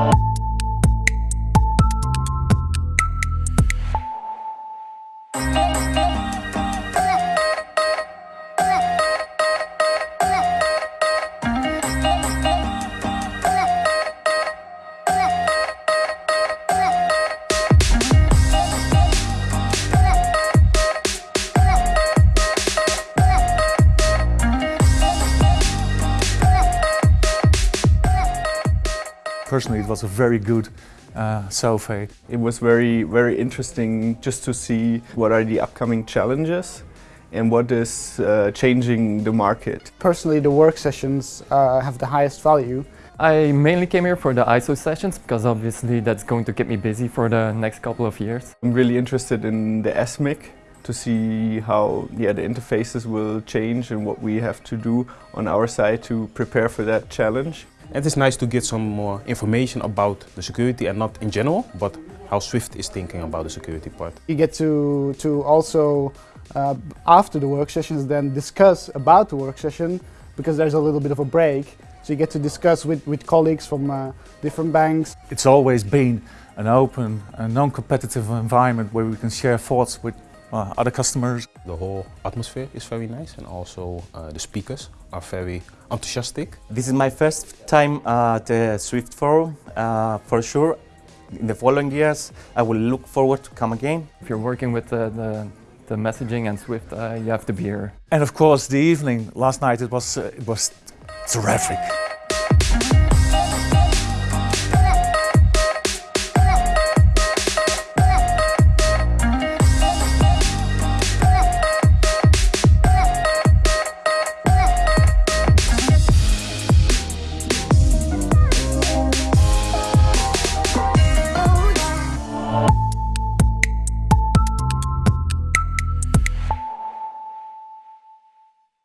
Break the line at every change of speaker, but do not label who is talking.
Bye. Personally, it was a very good uh, survey.
It was very, very interesting just to see what are the upcoming challenges and what is uh, changing the market.
Personally, the work sessions uh, have the highest value.
I mainly came here for the ISO sessions because obviously that's going to keep me busy for the next couple of years.
I'm really interested in the SMIC to see how yeah, the interfaces will change and what we have to do on our side to prepare for that challenge.
It is nice to get some more information about the security and not in general, but how Swift is thinking about the security part.
You get to, to also, uh, after the work sessions, then discuss about the work session because there's a little bit of a break. So you get to discuss with, with colleagues from uh, different banks.
It's always been an open and non-competitive environment where we can share thoughts with uh, other customers.
The whole atmosphere is very nice and also uh, the speakers are very enthusiastic.
This is my first time at the Swift Forum. Uh, for sure, in the following years, I will look forward to come again.
If you're working with the, the, the messaging and Swift, uh, you have to be here.
And of course, the evening last night it was uh, it was terrific.